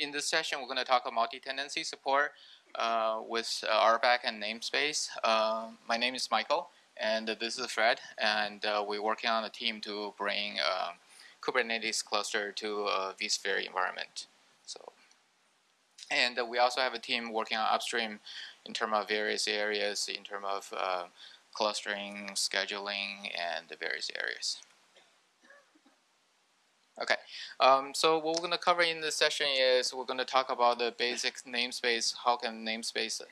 in this session, we're going to talk about multi-tenancy support uh, with uh, RBAC and namespace. Uh, my name is Michael, and this is Fred, and uh, we're working on a team to bring um, Kubernetes cluster to a vSphere environment. So, and we also have a team working on upstream in terms of various areas, in terms of uh, clustering, scheduling, and the various areas. Okay, um, so what we're going to cover in this session is we're going to talk about the basic namespace, how can namespace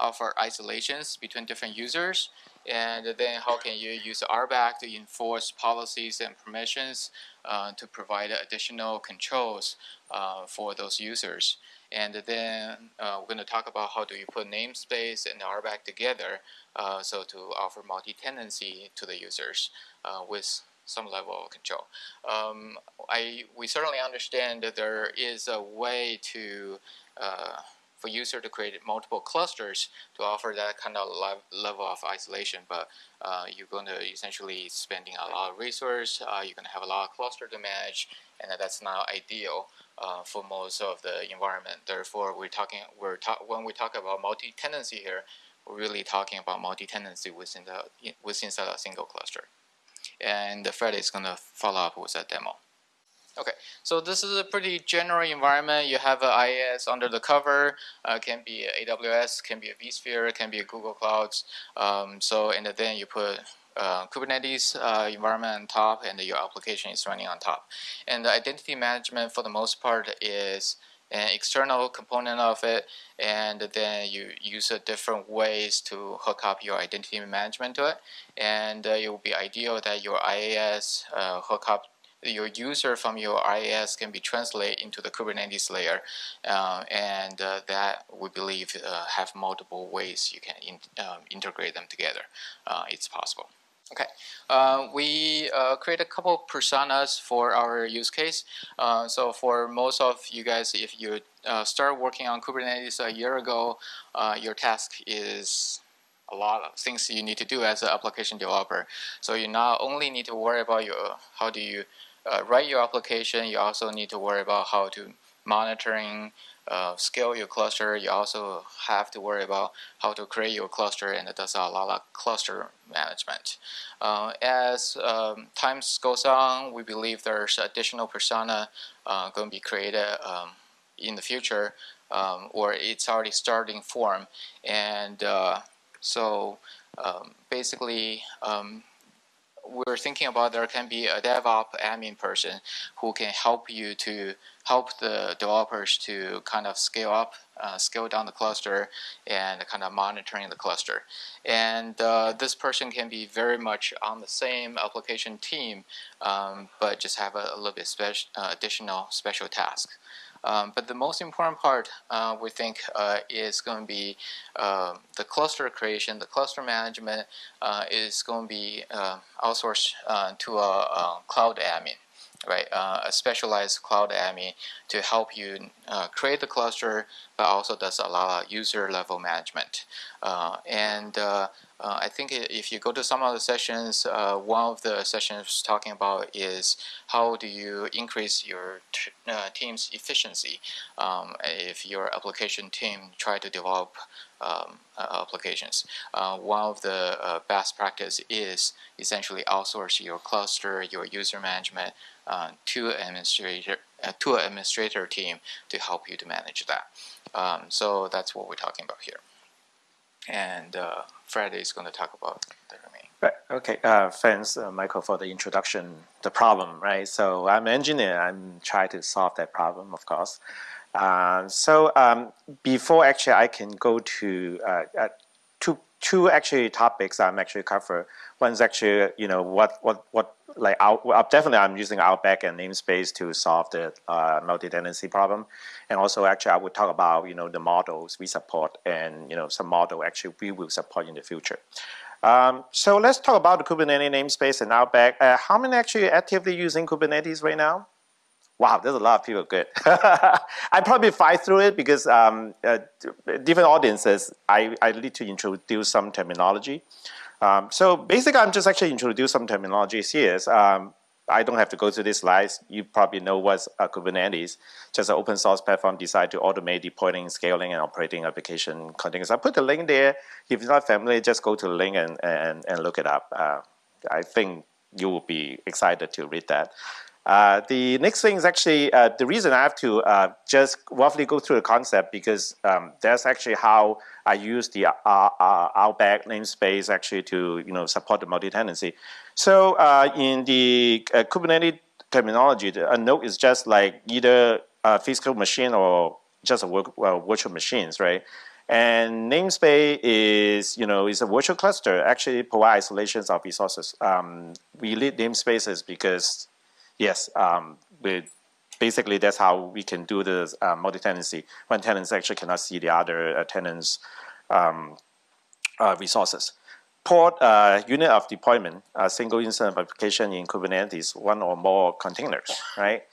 offer isolations between different users, and then how can you use RBAC to enforce policies and permissions uh, to provide additional controls uh, for those users. And then uh, we're going to talk about how do you put namespace and RBAC together uh, so to offer multi-tenancy to the users uh, with some level of control. Um, I, we certainly understand that there is a way to uh, for user to create multiple clusters to offer that kind of level of isolation, but uh, you're going to essentially spending a lot of resource, uh, you're going to have a lot of cluster to manage, and that's not ideal uh, for most of the environment. Therefore, we're talking, we're ta when we talk about multi-tenancy here, we're really talking about multi-tenancy within the within a single cluster and Fred is going to follow up with a demo. Okay, so this is a pretty general environment. You have an IaaS under the cover. Uh, can be AWS, can be a vSphere, can be a Google Clouds. Um, so and then you put uh, Kubernetes uh, environment on top, and your application is running on top. And the identity management, for the most part, is an external component of it and then you use different ways to hook up your identity management to it. And uh, it will be ideal that your IaaS uh, hook up your user from your IaaS can be translated into the Kubernetes layer uh, and uh, that we believe uh, have multiple ways you can in, um, integrate them together. Uh, it's possible Okay, uh, we uh, create a couple personas for our use case. Uh, so for most of you guys, if you uh, start working on Kubernetes a year ago, uh, your task is a lot of things you need to do as an application developer. So you not only need to worry about your how do you uh, write your application, you also need to worry about how to monitoring uh, scale your cluster, you also have to worry about how to create your cluster and does a lot of cluster management. Uh, as um, time goes on, we believe there's additional persona uh, going to be created um, in the future um, or it's already starting form. And uh, so um, basically um, we're thinking about there can be a DevOps admin person who can help you to help the developers to kind of scale up, uh, scale down the cluster and kind of monitoring the cluster. And uh, this person can be very much on the same application team, um, but just have a, a little bit uh, additional special task. Um, but the most important part uh, we think uh, is going to be uh, the cluster creation, the cluster management uh, is going to be uh, outsourced uh, to a, a, cloud admin, right? a specialized cloud admin to help you create the cluster, but also does a lot of user level management. and uh, I think if you go to some of the sessions, uh, one of the sessions talking about is how do you increase your uh, team's efficiency um, if your application team try to develop um, applications. Uh, one of the uh, best practice is essentially outsource your cluster, your user management uh, to administrator to an administrator team to help you to manage that. Um, so that's what we're talking about here and uh, Friday is going to talk about the remaining. Right. Okay. Uh, thanks, uh, Michael, for the introduction. The problem, right? So I'm an engineer. I'm trying to solve that problem, of course. Uh, so um, before actually I can go to uh, uh, two actually topics I'm actually cover. One's actually you know what what what like out, definitely I'm using RBAC and namespace to solve the uh, multi-tenancy problem. And also actually I would talk about, you know, the models we support and, you know, some model actually we will support in the future. Um, so let's talk about the Kubernetes namespace and RBAC. Uh, how many actually actively using Kubernetes right now? Wow, there's a lot of people good. I probably fight through it because um, uh, different audiences, I, I need to introduce some terminology. Um, so basically, I'm just actually introduce some terminologies here. Um, I don't have to go through these slides. You probably know what's uh, Kubernetes, just an open source platform designed to automate deploying, scaling, and operating application containers. I put the link there. If you're not familiar, just go to the link and, and, and look it up. Uh, I think you will be excited to read that. Uh, the next thing is actually uh, the reason I have to uh, just roughly go through the concept because um, that's actually how I use the uh, uh, RBAC namespace actually to you know support the multi-tenancy. So in the Kubernetes terminology, a node is just like either a physical machine or just a work, virtual machines, right? And namespace is, you know, is a virtual cluster. Actually, provide isolations of resources. Um, we lead namespaces because Yes, um, basically that's how we can do the uh, multi-tenancy when tenants actually cannot see the other uh, tenants' um, uh, resources. Pod uh, unit of deployment, a single instance of application in Kubernetes, one or more containers, right?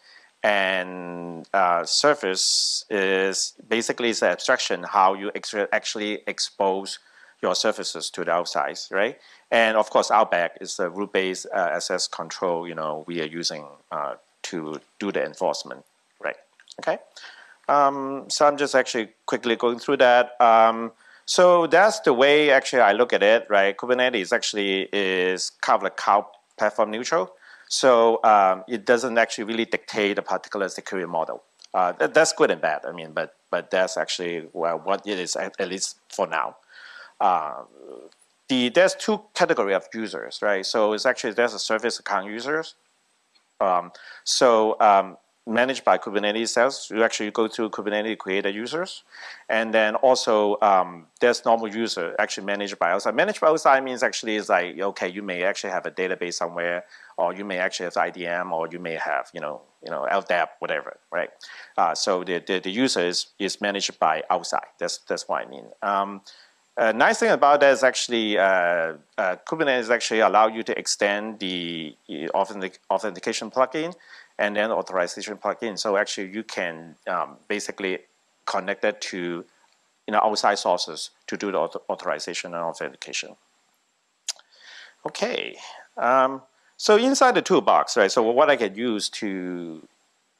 And uh, service is basically an abstraction how you actually expose your services to the outside, right? And of course, RBAC is the rule-based uh, access control, you know, we are using uh, to do the enforcement, right? Okay. Um, so I'm just actually quickly going through that. Um, so that's the way actually I look at it, right? Kubernetes actually is kind of like cloud platform neutral. So um, it doesn't actually really dictate a particular security model. Uh, that, that's good and bad. I mean, but but that's actually well, what it is at, at least for now. Uh, the there's two category of users, right? So it's actually there's a service account users. Um, so um, managed by Kubernetes cells, you actually go to Kubernetes create users, and then also um, there's normal user actually managed by outside. Managed by outside means actually is like okay, you may actually have a database somewhere, or you may actually have IDM, or you may have you know you know LDAP, whatever, right? Uh, so the, the the user is is managed by outside. That's that's what I mean. Um, uh, nice thing about that is actually uh, uh, Kubernetes actually allow you to extend the authentic authentication plugin and then authorization plugin. So actually you can um, basically connect that to you know outside sources to do the author authorization and authentication. Okay, um, so inside the toolbox, right? So what I can use to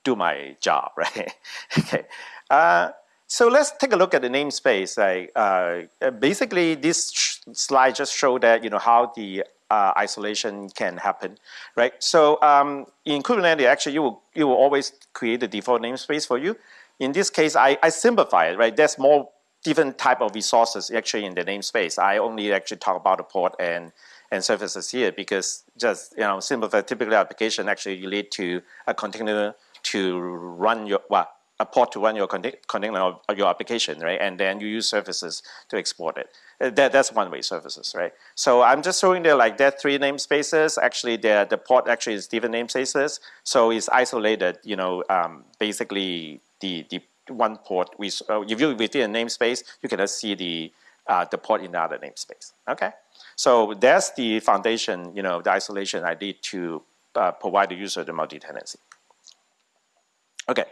do my job, right? okay. Uh, so let's take a look at the namespace. Uh, basically, this slide just showed that you know how the uh, isolation can happen, right? So um, in Kubernetes, actually, you will you will always create the default namespace for you. In this case, I, I simplify it, right? There's more different type of resources actually in the namespace. I only actually talk about the pod and and services here because just you know simplify typical application actually lead to a container to run your well a pod to run your container of your application, right? And then you use services to export it. Uh, that, that's one-way services, right? So I'm just showing there like that three namespaces. Actually, the, the pod actually is different namespaces. So it's isolated, you know, um, basically the, the one pod. We, uh, if you within a namespace, you can just see the, uh, the pod in the other namespace, okay? So that's the foundation, you know, the isolation I need to uh, provide the user the multi-tenancy. Okay,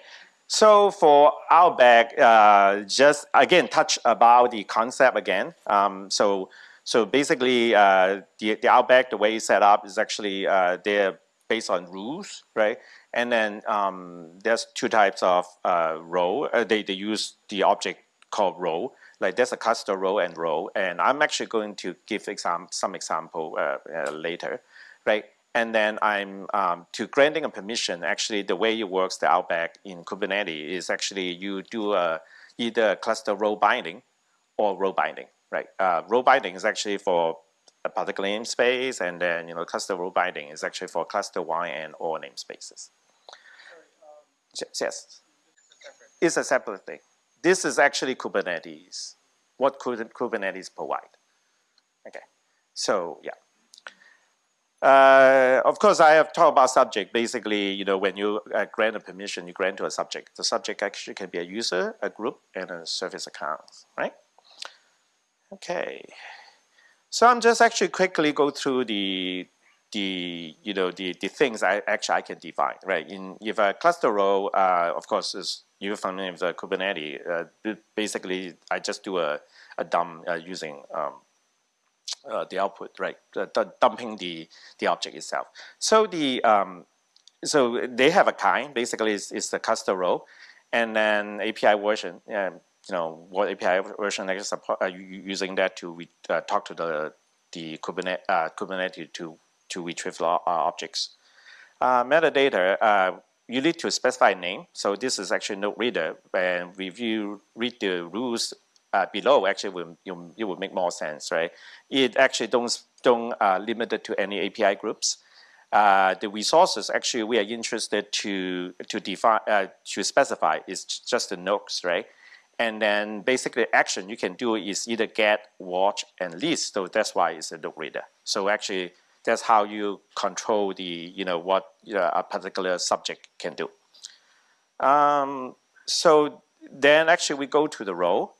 so for RBAC, uh, just again touch about the concept again. Um, so so basically, uh, the the RBAC the way it's set up is actually uh, they're based on rules, right? And then um, there's two types of uh, role. Uh, they they use the object called role. Like there's a cluster role and role, and I'm actually going to give exam some example uh, later, right? And then I'm um, to granting a permission. Actually, the way it works, the RBAC in Kubernetes is actually you do a, either cluster role binding or role binding, right? Uh, role binding is actually for a particular namespace, and then you know cluster role binding is actually for cluster one and all namespaces. um, yes, it's a separate thing. This is actually Kubernetes. What Kubernetes provide? Okay, so yeah. Uh, of course, I have talked about subject. Basically, you know, when you uh, grant a permission, you grant to a subject. The subject actually can be a user, a group, and a service account, right? Okay. So I'm just actually quickly go through the the you know the the things I actually I can define, right? In if a cluster role, uh, of course, is you're familiar with the Kubernetes. Uh, basically, I just do a a dump uh, using um, uh, the output, right? Dumping the the object itself. So the um, so they have a kind. Basically, it's, it's the cluster role, and then API version. Um, you know what API version actually support uh, using that to uh, talk to the the Kubernetes, uh, Kubernetes to to retrieve uh, objects. Uh, metadata, uh, you need to specify name. So this is actually node reader. And if you read the rules uh, below, actually will, you, it will make more sense, right? It actually don't, don't uh, limit it to any API groups. Uh, the resources actually we are interested to to define uh, to specify is just the nodes, right? And then basically action you can do is either get, watch, and list. So that's why it's a node reader. So actually that's how you control the, you know, what know, a particular subject can do. Um, so then actually we go to the role.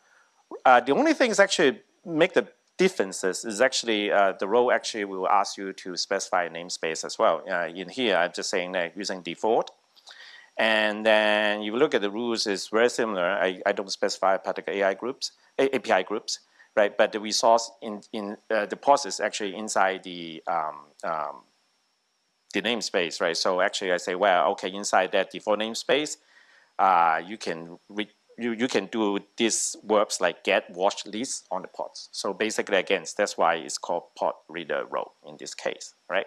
Uh, the only things actually make the differences is actually uh, the role actually will ask you to specify a namespace as well. Uh, in here, I'm just saying that using default. And then you look at the rules, it's very similar. I, I don't specify particular AI groups, API groups right? But the resource in, in uh, the process actually inside the um, um, the namespace, right? So actually I say, well, okay, inside that default namespace, uh, you can you, you can do these verbs like get, watch, list on the pods. So basically, again, that's why it's called pod reader role in this case, right?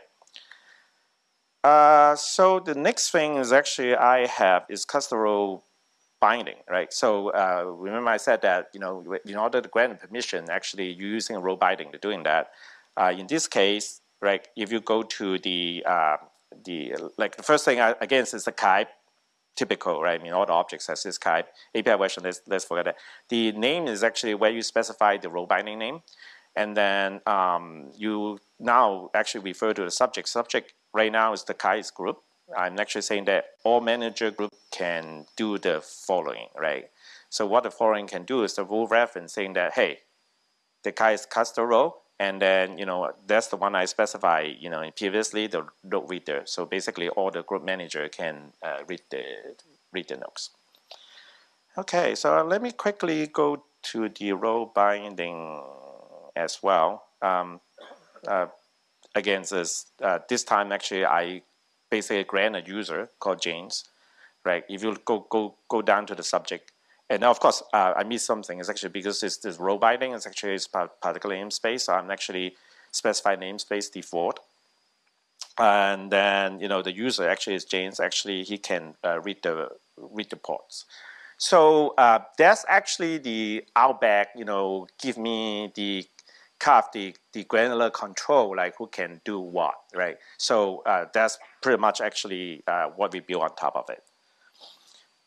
Uh, so the next thing is actually I have is cluster role binding, right? So uh, remember I said that, you know, in order to grant permission, actually you're using role binding to doing that. Uh, in this case, right, if you go to the, uh, the like the first thing, I, again, is the type, typical, right? I mean, all the objects has this type. API version, let's, let's forget that. The name is actually where you specify the role binding name. And then um, you now actually refer to the subject. Subject right now is the Kai's group. I'm actually saying that all manager group can do the following, right? So what the following can do is the rule reference saying that, hey, the guy is cluster role, and then, you know, that's the one I specify, you know, previously the node reader. So basically all the group manager can uh, read the read the nodes. Okay, so let me quickly go to the role binding as well. Um, uh, again, this, uh, this time actually I basically grant a user called James, right? If you go go go down to the subject, and now of course uh, I missed something. It's actually because it's this role binding. It's actually it's particular namespace. So I'm actually specify namespace default, and then you know the user actually is James. Actually, he can uh, read the read the pods. So uh, that's actually the RBAC. You know, give me the kind of the, the granular control, like who can do what, right? So uh, that's pretty much actually uh, what we build on top of it.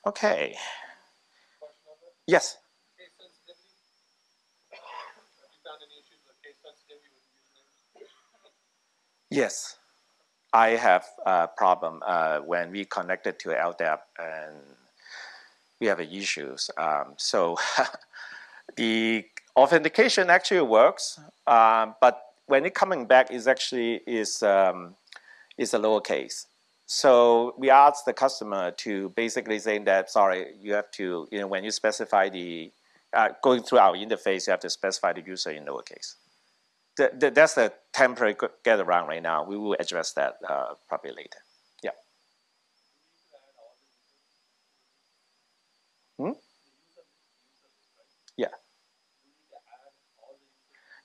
Okay. Yes. Yes, I have a problem uh, when we connected to LDAP and we have issues. Um, so the authentication actually works, um, but when it coming back is actually is um, is a lowercase. So we asked the customer to basically saying that sorry, you have to you know when you specify the uh, going through our interface, you have to specify the user in lowercase. The, the, that's the temporary get around right now. We will address that uh, probably later. Yeah. Hmm? Yeah.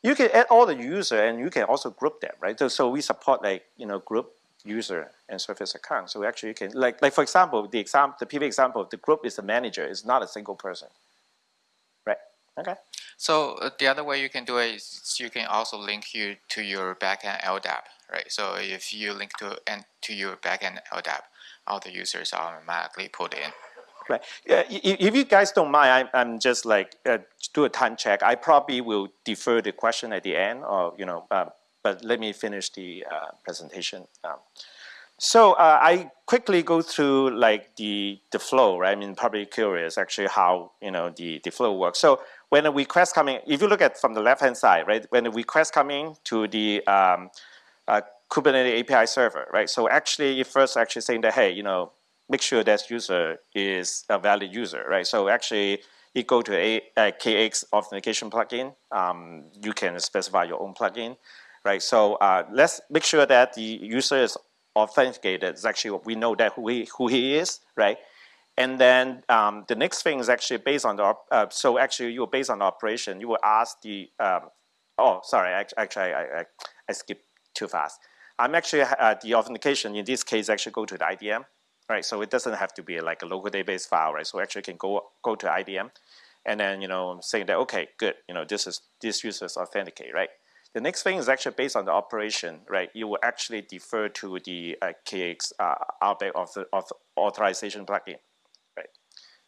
You can add all the user and you can also group them, right? So, so we support like, you know, group user and service account. So actually you can, like, like for example, the example, the PV example the group is the manager, it's not a single person, right? Okay. So uh, the other way you can do it is you can also link you to your backend LDAP, right? So if you link to and to your backend LDAP, all the users are automatically put in. Right. Yeah, if you guys don't mind, I, am just like uh, do a time check. I probably will defer the question at the end, or you know, uh, but let me finish the uh, presentation. Um, so uh, I quickly go through like the the flow. Right. I mean, probably curious actually how you know the the flow works. So when a request coming, if you look at from the left hand side, right, when a request coming to the um, uh, Kubernetes API server, right? So actually, you first actually saying that hey, you know, make sure that user is a valid user, right? So actually, you go to a, a KX authentication plugin. Um, you can specify your own plugin, right? So uh, let's make sure that the user is authenticated, is actually we know that who he, who he is, right? And then um, the next thing is actually based on the, uh, so actually you based on the operation, you will ask the, um, oh, sorry, actually I, I, I skipped too fast. I'm actually, uh, the authentication in this case actually go to the IDM, right? So it doesn't have to be like a local database file, right? So actually can go, go to IDM and then, you know, saying that, okay, good, you know, this is, this user is authenticate, right? The next thing is actually based on the operation, right? You will actually defer to the uh, KX uh, RBAC of the of authorization plugin, right?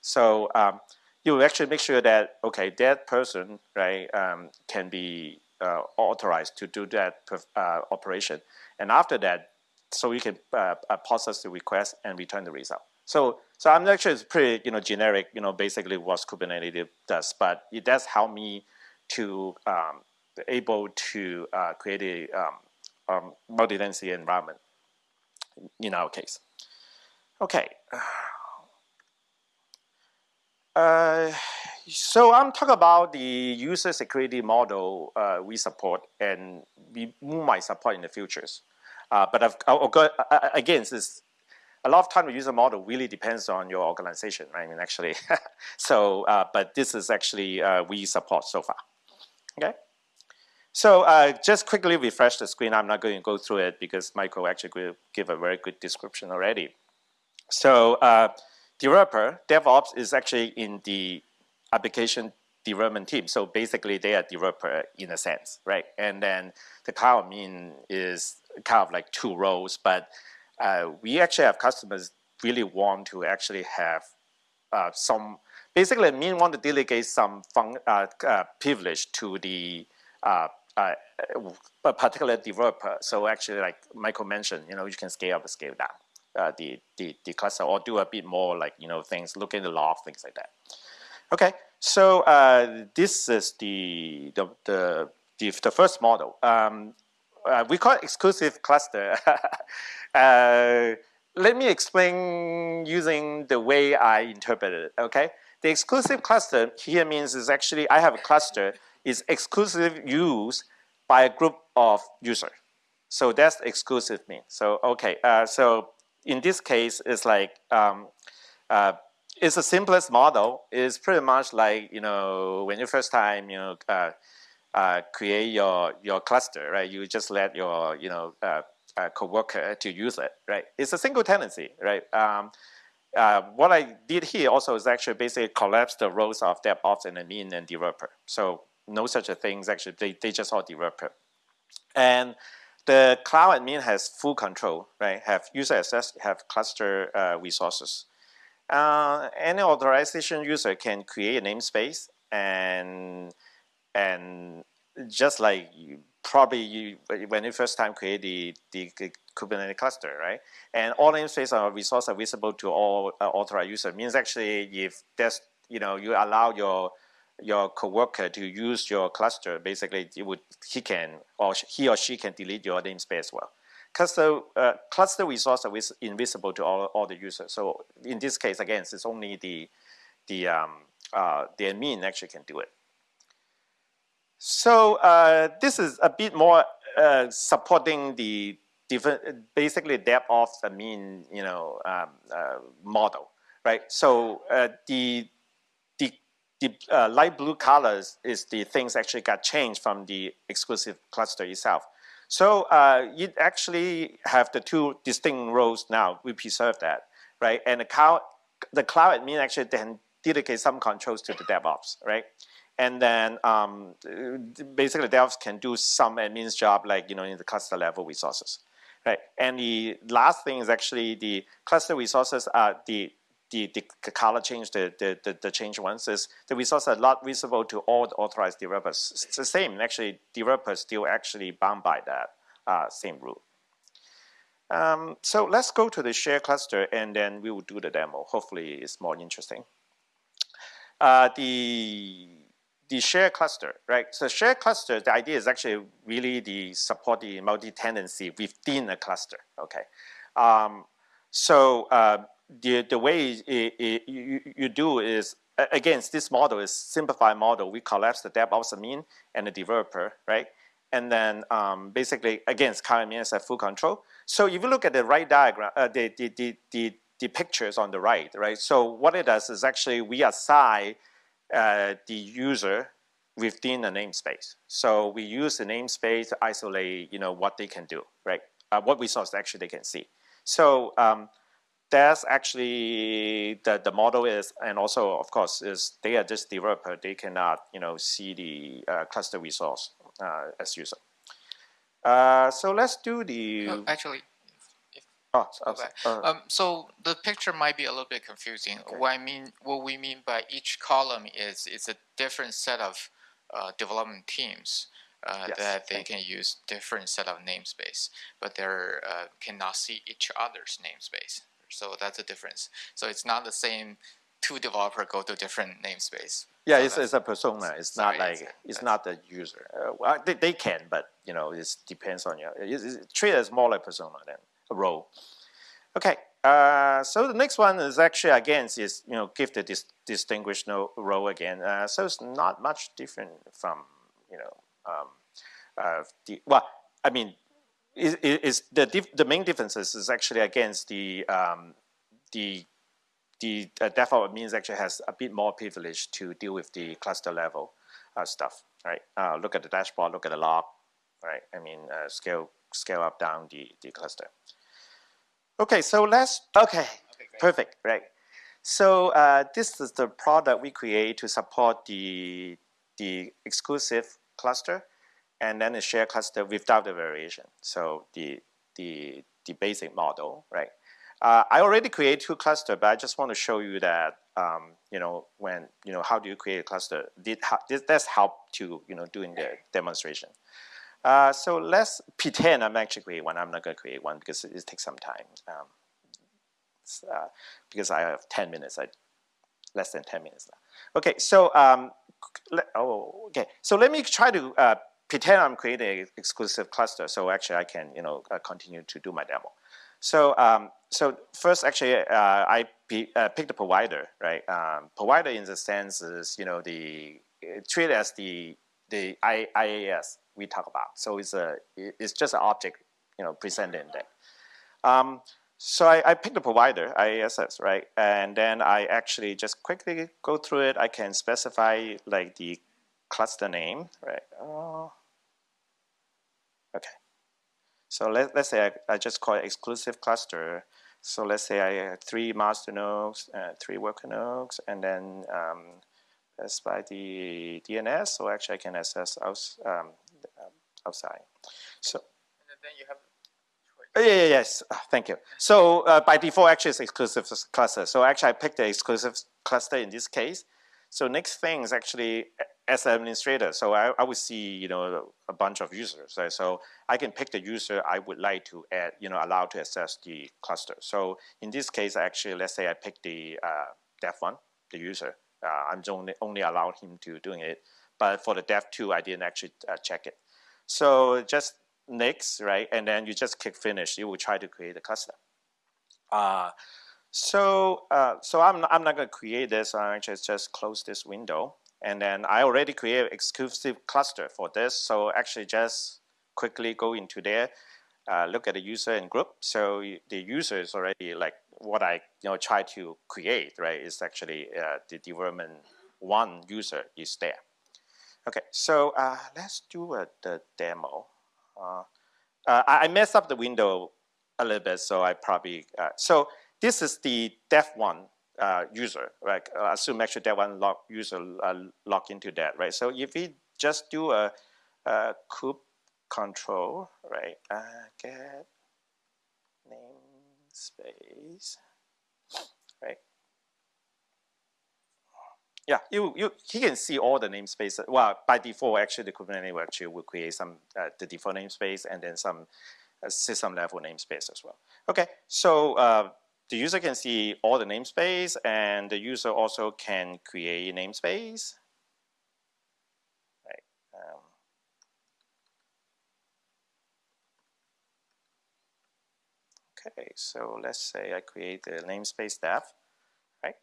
So um, you will actually make sure that okay, that person, right, um, can be uh, authorized to do that uh, operation, and after that, so you can uh, uh, process the request and return the result. So, so I'm actually pretty, you know, generic, you know, basically what Kubernetes does, but it does help me to um, able to uh, create a um, um, multi-tenancy environment in our case. Okay. Uh, so I'm talking about the user security model uh, we support and we might support in the futures. Uh, but I've, go, again, this, a lot of time the user model really depends on your organization, right? I mean, actually, so, uh, but this is actually uh, we support so far, okay? So uh, just quickly refresh the screen. I'm not going to go through it because Michael actually give a very good description already. So uh, developer, DevOps is actually in the application development team. So basically they are developer in a sense, right? And then the cloud admin is kind of like two roles, but uh, we actually have customers really want to actually have uh, some, basically mean want to delegate some fun, uh, uh, privilege to the uh, a particular developer. So actually, like Michael mentioned, you know, you can scale up scale down uh, the, the, the cluster or do a bit more like, you know, things, look in the log, things like that. Okay, so uh, this is the, the, the, the, the first model. Um, uh, we call it exclusive cluster. uh, let me explain using the way I interpret it, okay? The exclusive cluster here means is actually I have a cluster is exclusive use by a group of users. So that's exclusive mean. So okay, uh, so in this case, it's like um, uh, it's the simplest model. It's pretty much like you know when you first time you know uh, uh create your your cluster, right? You just let your you know uh, uh, coworker to use it, right? It's a single tenancy, right? Um, uh, what I did here also is actually basically collapse the roles of DevOps and admin and developer. So no such a things actually, they, they just all developer. And the cloud admin has full control, right? Have user access, have cluster uh, resources. Uh, any authorization user can create a namespace and and just like you, probably you when you first time create the, the Kubernetes cluster, right? And all namespace or resources are visible to all uh, authorized user means actually if there's you know you allow your your coworker to use your cluster, basically it would, he can, or he or she can delete your namespace as well. Cluster, uh, cluster resource is invisible to all, all the users. So in this case, again, it's only the, the, um, uh, the admin actually can do it. So uh, this is a bit more uh, supporting the different, basically DevOps admin, you know, um, uh, model, right? So uh, the the uh, light blue colors is the things actually got changed from the exclusive cluster itself. So uh, it actually have the two distinct roles now. We preserve that, right? And the cloud, the cloud admin actually then dedicate some controls to the DevOps, right? And then um, basically DevOps can do some admin's job like, you know, in the cluster level resources, right? And the last thing is actually the cluster resources are the the, the color change, the, the, the, the change ones is the results are not visible to all the authorized developers. It's the same, actually, developers still actually bound by that uh, same rule. Um, so let's go to the share cluster and then we will do the demo. Hopefully it's more interesting. Uh, the the share cluster, right? So share cluster, the idea is actually really the support the multi-tenancy within a cluster, okay? Um, so uh, the, the way it, it, you, you do is, again, this model is simplified model. We collapse the DevOps admin and the developer, right? and then um, basically against current means at full control. So if you look at the right diagram, uh, the, the, the, the, the pictures on the right, right? So what it does is actually we assign uh, the user within the namespace. So we use the namespace to isolate, you know, what they can do, right? Uh, what resource actually they can see. So um, that's actually the, the model is, and also of course is they are just developer, they cannot, you know, see the uh, cluster resource uh, as user. Uh, so let's do the. Oh, actually, oh, okay. uh, um, so the picture might be a little bit confusing. Okay. What I mean, what we mean by each column is it's a different set of uh, development teams. Uh, Yes, that they can use different set of namespace, but they uh, cannot see each other's namespace. So that's a difference. So it's not the same. Two developer go to different namespace. yeah, So it's, it's a persona. It's sorry, not like it's- it's not the user. Uh, well, they, they can, but you know, it depends on your. It's, it's treat it as more like persona than a role. Okay. Uh, so the next one is actually again is you know give the dis- distinguished no role again. Uh, so it's not much different from you know um, uh, the well I mean is, is the the main differences is actually against the um, the the uh, DevOps means actually has a bit more privilege to deal with the cluster level uh, stuff, right? Uh, look at the dashboard, look at the log, right? I mean, uh, scale scale up down the the cluster. Okay, so let's okay, Okay, perfect, right? So uh, this is the product we create to support the the exclusive cluster, and then the share cluster without the variation. So the the the basic model, right? Uh, I already created two cluster, but I just want to show you that um, you know when you know how do you create a cluster? Did this that's help to you know doing the demonstration. Uh, so let's pretend I'm actually create one. I'm not going to create one because it, it takes some time. Um, uh, because I have 10 minutes, I, less than 10 minutes now. Okay, so um, oh, okay. So let me try to uh, pretend I'm creating an exclusive cluster. So actually, I can you know uh, continue to do my demo. So um, so first, actually, uh, I uh, pick the provider, right? Um, provider in the sense is you know the treat as the the I, IaaS we talk about. So it's a it's just an object you know presented in there. Um, so I, I pick the provider, IaaS, right? And then I actually just quickly go through it. I can specify like the cluster name, right? Oh. Okay. So let, let's say I, I just call it exclusive cluster. So let's say I have three master nodes, uh, three worker nodes, and then um, that's by the DNS. So actually I can access outs, um, outside. So And then you have uh, Yeah, yeah, yes. Ah, thank you. So uh, by default, actually, it's exclusive cluster. So actually, I picked the exclusive cluster in this case. So next thing is actually as an administrator. So I, I would see, you know, a bunch of users. Right? So I can pick the user I would like to add, you know, allow to access the cluster. So in this case, actually, let's say I pick the uh, dev one, the user. Uh, I'm only only allowed him to doing it. But for the dev two, I didn't actually uh, check it. So just next, right? And then you just click finish. You will try to create a cluster. Uh, so uh, so I'm I'm not going to create this. I just just close this window. And then I already created exclusive cluster for this. So actually just quickly go into there, uh, look at the user and group. So the user is already like what I you know try to create, right? Is actually uh, the development one user is there. Okay, so uh, let's do uh, the demo. Uh, uh, I, messed up the window a little bit, so I probably so this is the dev one uh, user, right? Uh, assume actually that one log user uh, log into that, right? So if we just do a, a coup control, right? Uh, get namespace, right? Yeah, you, you he can see all the namespace. Well, by default, actually, the Kubernetes will actually will create some uh, the default namespace and then some uh, system level namespace as well. Okay, so uh, the user can see all the namespace, and the user also can create a namespace. Um, okay, so let's say I create the namespace dev. Right.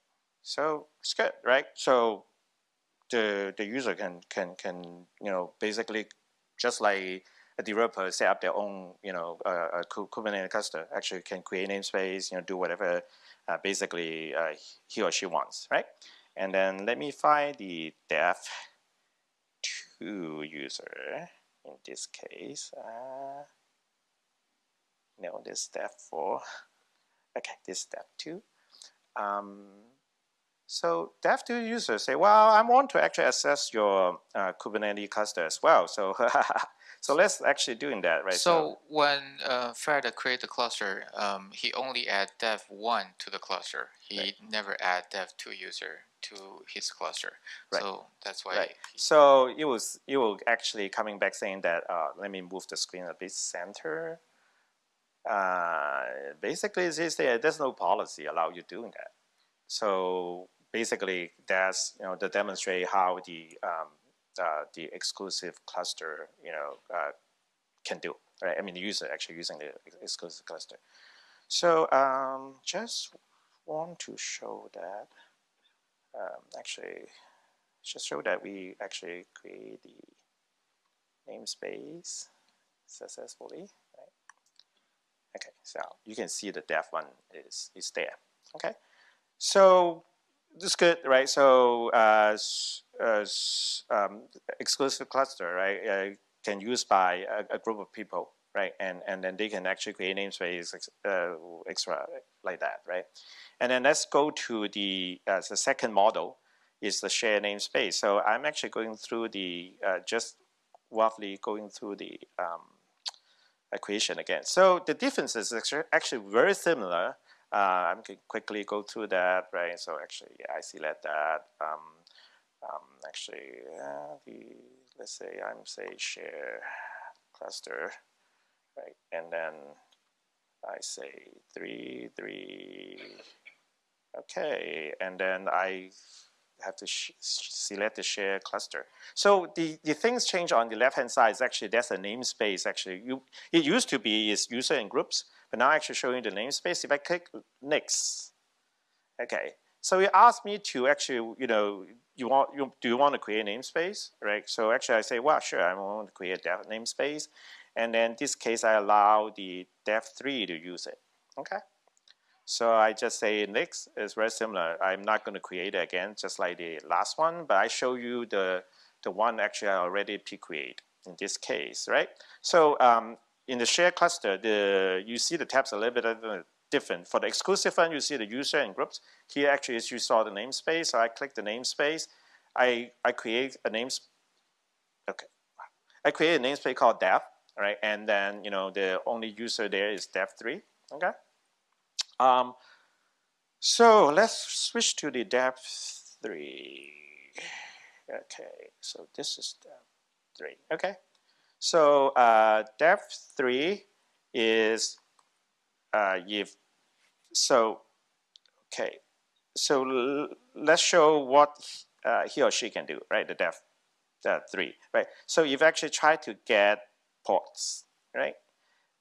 So it's good, right? So the the user can can can you know basically just like a developer set up their own, you know, uh, Kubernetes cluster, actually can create namespace, you know, do whatever uh, basically uh, he or she wants, right? And then let me find the dev two user in this case. Uh, no, this dev for, okay, this dev two. Um, so dev two user say, well, I want to actually access your uh, Kubernetes cluster as well. So So let's actually doing that, right? So, so when uh, Fred create the cluster, um, he only add dev one to the cluster. He right. never add dev two user to his cluster. Right. So that's why. Right. So it was it will actually coming back saying that. Uh, let me move the screen a bit center. Uh, basically, it's there's no policy allow you doing that. So basically, that's you know to demonstrate how the um, the exclusive cluster, you know, uh, can do, right? I mean, the user actually using the exclusive cluster. So um, just want to show that, um, actually, just show that we actually create the namespace successfully, right? Okay, so you can see the dev one is, is there, okay? So this is good, right? So uh, uh, um, exclusive cluster, right, uh, can use by a, a, group of people, right? And and then they can actually create namespace uh, extra like that, right? And then let's go to the the second model is the shared namespace. So I'm actually going through the just roughly going through the um, equation again. So the difference is actually very similar uh, I'm going to quickly go through that, right? So actually, yeah, I select that. Um, um, actually, uh, the let's say I'm say share cluster, right? And then I say three, three, okay, and then I have to select the share cluster. So the, the things change on the left hand side is actually that's a namespace actually. You, it used to be is user and groups, but now I actually showing the namespace. If I click next, okay. So it asked me to actually, you know, you want, you, do you want to create a namespace, right? So actually I say, well, sure, I want to create a namespace. And then in this case, I allow the dev3 to use it, okay? So I just say next is very similar. I'm not going to create it again, just like the last one, but I show you the, the one actually I already pre-create in this case, right? So um, in the shared cluster, the you see the tabs a little bit different. For the exclusive one, you see the user and groups. Here actually is you saw the namespace. So I click the namespace. I, I create a names. Okay. I create a namespace called dev, right? And then, you know, the only user there is dev3, okay? Um, so let's switch to the dev3. Okay, so this is dev3, okay? So uh, three is uh, if so. Okay, so let's show what uh, he or she can do, right? The depth uh, three, right? So you've actually tried to get pods, right?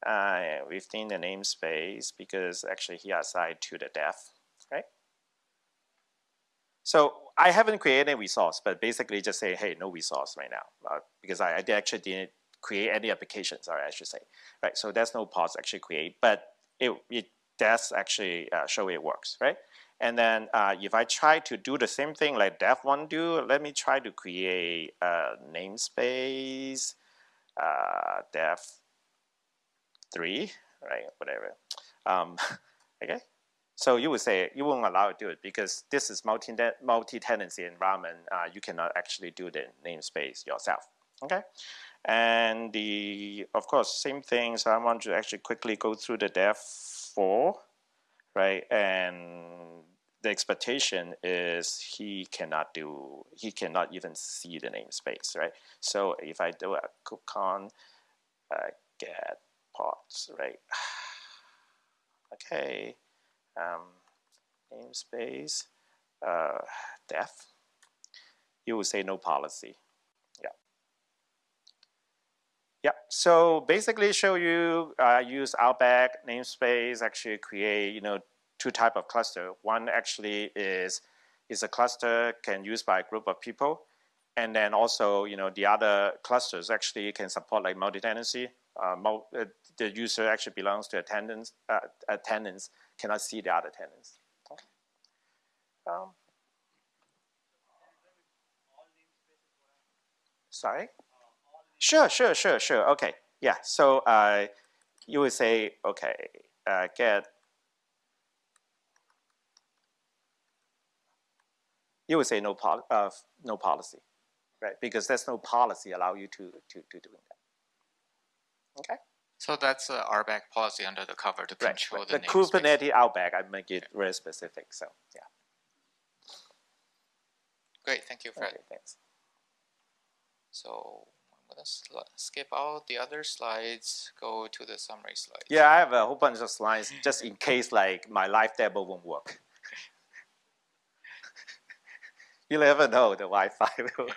Uh, within the namespace because actually he assigned to the depth, right? So I haven't created a resource, but basically just say, hey, no resource right now uh, because I, I actually didn't create any applications, sorry, I should say. Right, so there's no pods actually create, but it, it does actually uh, show it works, right? And then uh, if I try to do the same thing like dev1 do, let me try to create a namespace, uh, dev3, right, whatever. Um, okay, so you would say you won't allow it to do it because this is multi-tenancy environment. Uh, you cannot actually do the namespace yourself. Okay, and the, of course, same thing. So I want to actually quickly go through the dev four, right? And the expectation is he cannot do, he cannot even see the namespace, right? So if I do a kubectl uh, get pods, right? okay, um, namespace, uh, def, you will say no policy. Yeah, so basically show you uh, use RBAC namespace actually create you know two type of cluster. One actually is is a cluster can use by a group of people, and then also, you know, the other clusters actually can support like multi-tenancy. Uh, mul uh, the user actually belongs to a tenant, uh, a tenants cannot see the other tenants. Um, sorry? Sure, sure, sure, sure. Okay, yeah. So uh, you would say, okay, uh, get you would say no, pol uh, no policy, right? Because there's no policy allow you to, to, to doing that. Okay? So that's a RBAC policy under the cover to control right. the, The namespace. Kubernetes RBAC, I make it very specific, so yeah. Great, thank you, Fred. Okay, thanks. So I'm skip out the other slides, go to the summary slides. Yeah, I have a whole bunch of slides just in case like my live demo won't work. you never know the Wi-Fi will.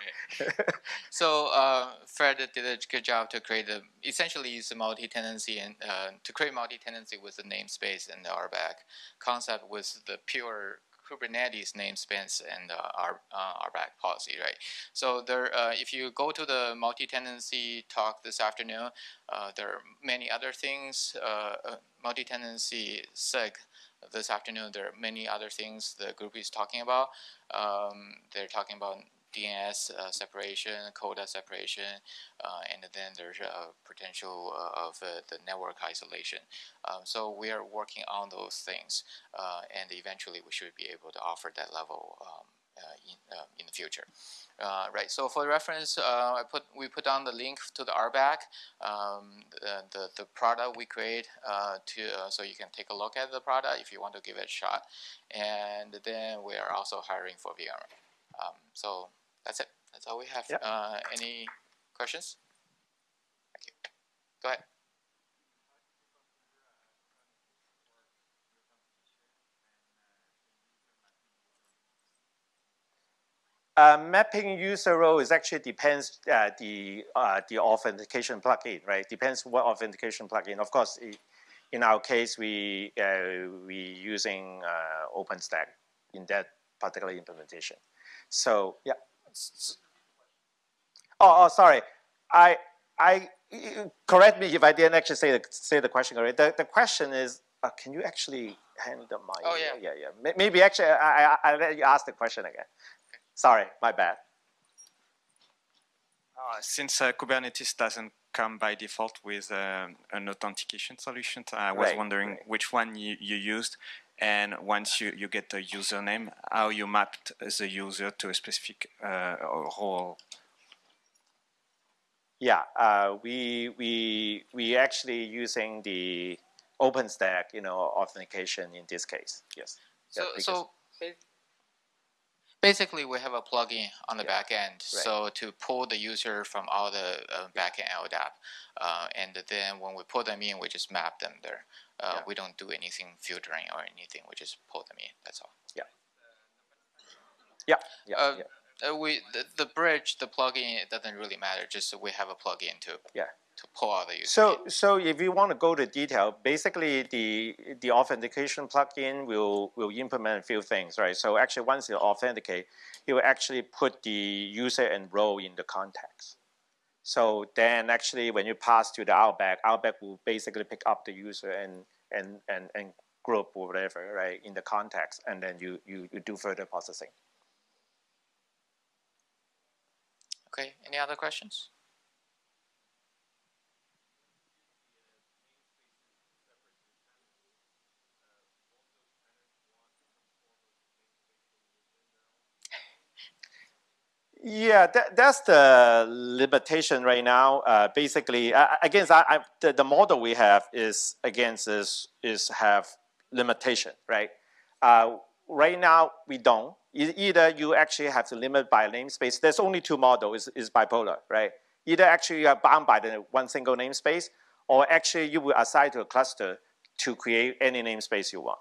So uh, Fred did a good job to create a essentially use the multi-tenancy and uh, to create multi-tenancy with the namespace and the RBAC concept was the pure Kubernetes namespace and uh, R, uh, RBAC policy, right? So there, uh, if you go to the multi-tenancy talk this afternoon, uh, there are many other things. Uh, uh, multi-tenancy SIG this afternoon, there are many other things the group is talking about. Um, they're talking about DNS uh, separation, quota separation, uh, and then there's a potential uh, of uh, the network isolation. Um, so we are working on those things, uh, and eventually we should be able to offer that level um, in, in the future. Uh, right. So for reference, uh, I put we put down the link to the RBAC, um, the, the the product we create uh, to so you can take a look at the product if you want to give it a shot, and then we are also hiring for VMware. Um, so that's it. That's all we have. Yep. Uh, any questions? Thank you. Go ahead. Uh, mapping user role is actually depends uh, the uh, the authentication plugin, right? Depends what authentication plugin. Of course, i in our case, we uh, we using uh, OpenStack in that particular implementation. So yeah. Oh, oh, sorry. I I correct me if I didn't actually say the say the question correct. The the question is, uh, can you actually handle my? Oh, yeah. yeah, yeah. Maybe actually, I I I let you ask the question again. Sorry, my bad. Uh, since uh, Kubernetes doesn't come by default with um, an authentication solution, I was Right, wondering right. which one you, you used, and once you, you get the username, how you mapped the user to a specific uh, role. Yeah, uh, we we we actually using the OpenStack, you know, authentication in this case. Yes. So, Yeah, so ba- basically, we have a plugin on the Yeah, back end. So to pull the user from all the uh, backend LDAP, uh, and then when we pull them in, we just map them there. Uh, Yeah. We don't do anything filtering or anything. We just pull them in. That's all. Yeah, yeah, Uh, yeah. Uh, we the, the bridge, the plugin, it doesn't really matter. Just so we have a plugin to Yeah. To pull all. So, in. so if you want to go to detail, basically the the authentication plugin will will implement a few things, right? So actually, once you authenticate, it will actually put the user and role in the context. So then, actually, when you pass to the RBAC, RBAC will basically pick up the user and and and and group or whatever, right, in the context, and then you you, you do further processing. Okay. Any other questions? Yeah, that, that's the limitation right now. Uh, basically, uh, against I, I, the, the model we have is against is is have limitation, right? Uh, right now we don't. Either you actually have to limit by namespace. There's only two models. Is, is bipolar, right? Either actually you are bound by the one single namespace, or actually you will assign to a cluster to create any namespace you want.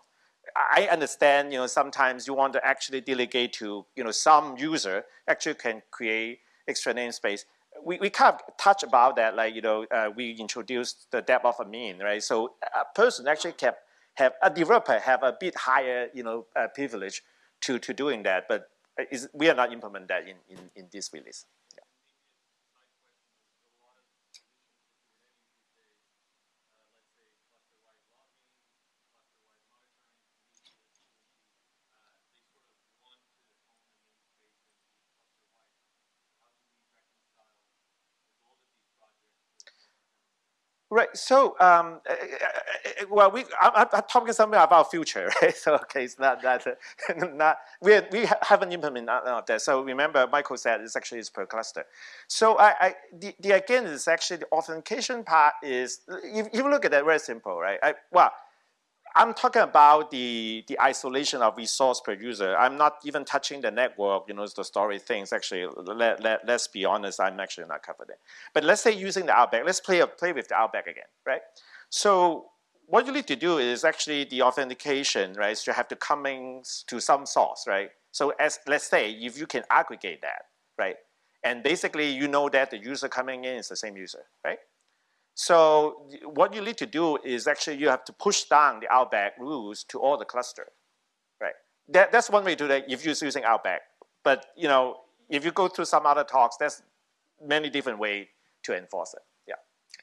I understand, you know, sometimes you want to actually delegate to, you know, some user actually can create extra namespace. We, we kind of touch about that, like, you know, uh, we introduced the depth of a mean, right? So a person actually can have, a developer have a bit higher, you know, uh, privilege to, to doing that. But is we are not implement that in, in, in this release. Right. So, um, uh, uh, well, we I, I'm talking something about future, right? So, okay, it's not that uh, not we we haven't implemented that. So, remember, Michael said it's actually is per cluster. So, I, I the, the again is actually the authentication part is if you look at that very simple, right? I, well, I'm talking about the, the isolation of resource per user. I'm not even touching the network, you know, the story things. Actually, let, let, let's be honest, I'm actually not covered it. But let's say using the RBAC, let's play, play with the RBAC again, right? So what you need to do is actually the authentication, right? So you have to coming to some source, right? So as let's say if you can aggregate that, right? And basically you know that the user coming in is the same user, right? So what you need to do is actually you have to push down the RBAC rules to all the cluster, right? That, that's one way to do that if you're using RBAC. But you know, if you go through some other talks, there's many different ways to enforce it.